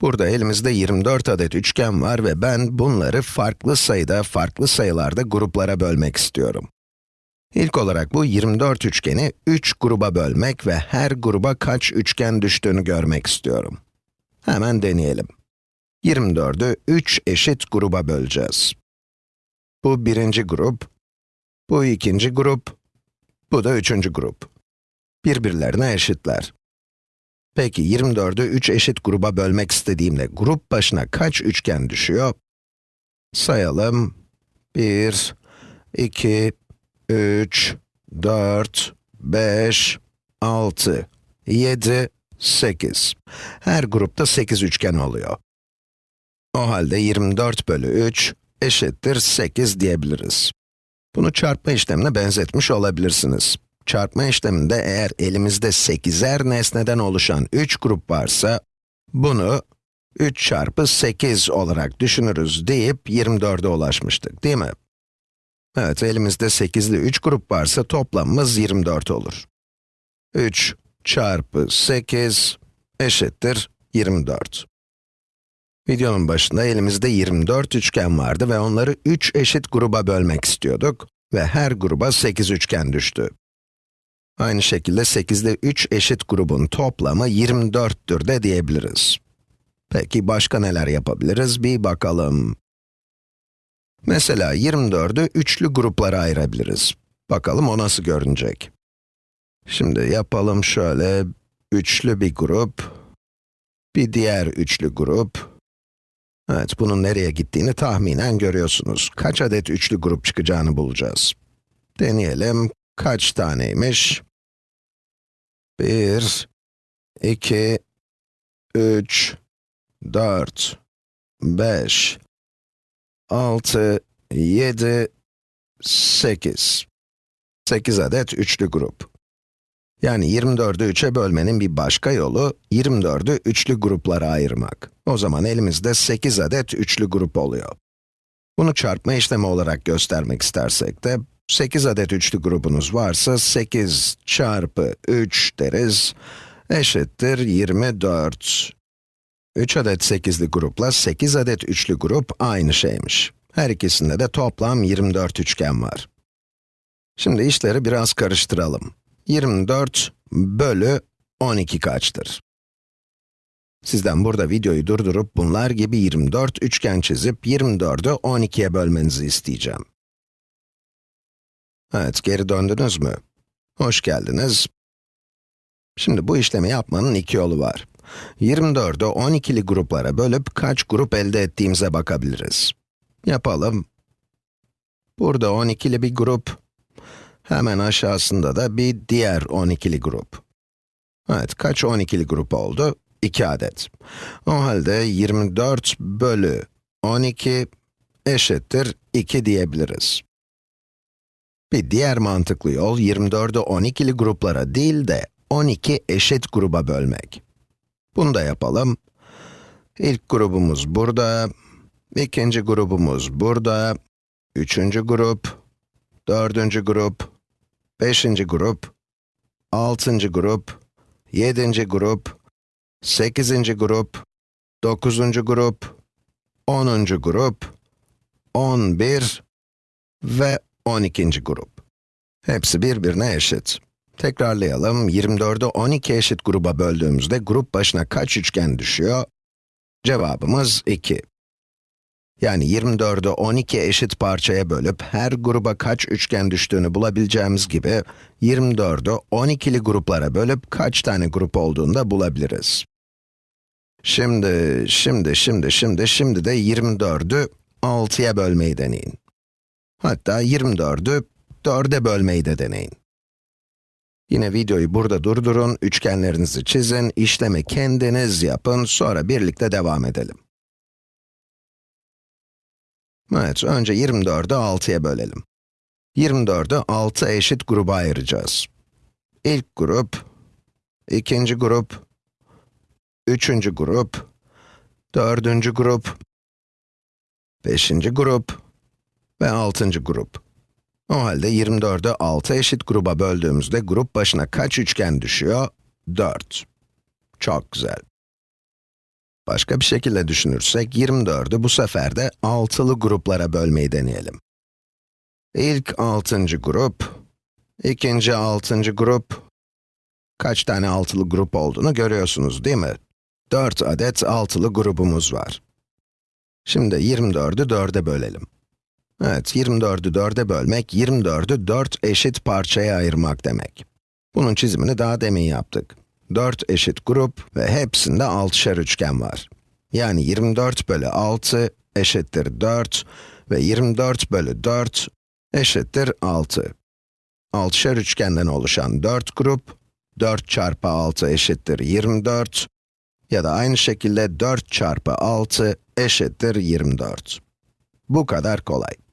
Burada elimizde 24 adet üçgen var ve ben bunları farklı sayıda, farklı sayılarda gruplara bölmek istiyorum. İlk olarak bu 24 üçgeni 3 gruba bölmek ve her gruba kaç üçgen düştüğünü görmek istiyorum. Hemen deneyelim. 24'ü 3 eşit gruba böleceğiz. Bu birinci grup, bu ikinci grup, bu da üçüncü grup. Birbirlerine eşitler. Peki 24'ü 3 eşit gruba bölmek istediğimde grup başına kaç üçgen düşüyor? Sayalım. 1, 2, 3, 4, 5, 6, 7, 8. Her grupta 8 üçgen oluyor. O halde 24 bölü 3 eşittir 8 diyebiliriz. Bunu çarpma işlemine benzetmiş olabilirsiniz. Çarpma işleminde eğer elimizde 8'er nesneden oluşan 3 grup varsa, bunu 3 çarpı 8 olarak düşünürüz deyip 24'e ulaşmıştık, değil mi? Evet, elimizde 8'li 3 grup varsa toplamımız 24 olur. 3 çarpı 8 eşittir 24. Videonun başında elimizde 24 üçgen vardı ve onları 3 eşit gruba bölmek istiyorduk ve her gruba 8 üçgen düştü. Aynı şekilde 8'de 3 eşit grubun toplamı 24'tür de diyebiliriz. Peki başka neler yapabiliriz bir bakalım. Mesela 24'ü üçlü gruplara ayırabiliriz. Bakalım o nasıl görünecek. Şimdi yapalım şöyle, üçlü bir grup, bir diğer üçlü grup. Evet, bunun nereye gittiğini tahminen görüyorsunuz. Kaç adet üçlü grup çıkacağını bulacağız. Deneyelim, kaç taneymiş? 1, 2, 3, 4, 5, 6, 7, 8. 8 adet üçlü grup. Yani 24'ü 3'e bölmenin bir başka yolu, 24'ü üçlü gruplara ayırmak. O zaman elimizde 8 adet üçlü grup oluyor. Bunu çarpma işlemi olarak göstermek istersek de, 8 adet üçlü grubunuz varsa 8 çarpı 3 deriz, eşittir 24. 3 adet 8'li grupla 8 adet üçlü grup aynı şeymiş. Her ikisinde de toplam 24 üçgen var. Şimdi işleri biraz karıştıralım. 24 bölü 12 kaçtır? Sizden burada videoyu durdurup bunlar gibi 24 üçgen çizip 24'ü 12'ye bölmenizi isteyeceğim. Evet, geri döndünüz mü? Hoş geldiniz. Şimdi bu işlemi yapmanın iki yolu var. 24'ü 12'li gruplara bölüp kaç grup elde ettiğimize bakabiliriz. Yapalım. Burada 12'li bir grup, hemen aşağısında da bir diğer 12'li grup. Evet, kaç 12'li grup oldu? 2 adet. O halde 24 bölü 12 eşittir 2 diyebiliriz. Bir diğer mantıklı yol, 24'ü 12'li gruplara değil de 12 eşit gruba bölmek. Bunu da yapalım. İlk grubumuz burada, ikinci grubumuz burada, üçüncü grup, dördüncü grup, beşinci grup, altıncı grup, yedinci grup, sekizinci grup, dokuzuncu grup, onuncu grup, on bir ve 12. grup. Hepsi birbirine eşit. Tekrarlayalım, 24'ü 12 eşit gruba böldüğümüzde grup başına kaç üçgen düşüyor? Cevabımız 2. Yani 24'ü 12 eşit parçaya bölüp her gruba kaç üçgen düştüğünü bulabileceğimiz gibi 24'ü 12'li gruplara bölüp kaç tane grup olduğunu da bulabiliriz. Şimdi, şimdi, şimdi, şimdi, şimdi de 24'ü 6'ya bölmeyi deneyin. Hatta 24'ü 4'e bölmeyi de deneyin. Yine videoyu burada durdurun, üçgenlerinizi çizin, işlemi kendiniz yapın, sonra birlikte devam edelim. Evet, önce 24'ü 6'ya bölelim. 24'ü 6 eşit gruba ayıracağız. İlk grup, ikinci grup, üçüncü grup, dördüncü grup, beşinci grup, ve 6. grup. O halde 24'ü 6 eşit gruba böldüğümüzde grup başına kaç üçgen düşüyor? 4. Çok güzel. Başka bir şekilde düşünürsek, 24'ü bu sefer de altılı gruplara bölmeyi deneyelim. İlk altıncı grup, ikinci altıncı grup, kaç tane altılı grup olduğunu görüyorsunuz değil mi? 4 adet altılı grubumuz var. Şimdi 24'ü 4'e bölelim. Evet, 24'ü 4'e bölmek, 24'ü 4 eşit parçaya ayırmak demek. Bunun çizimini daha demin yaptık. 4 eşit grup ve hepsinde 6'şer üçgen var. Yani 24 bölü 6 eşittir 4 ve 24 bölü 4 eşittir 6. 6'şer üçgenden oluşan 4 grup, 4 çarpı 6 eşittir 24 ya da aynı şekilde 4 çarpı 6 eşittir 24. Bu kadar kolay.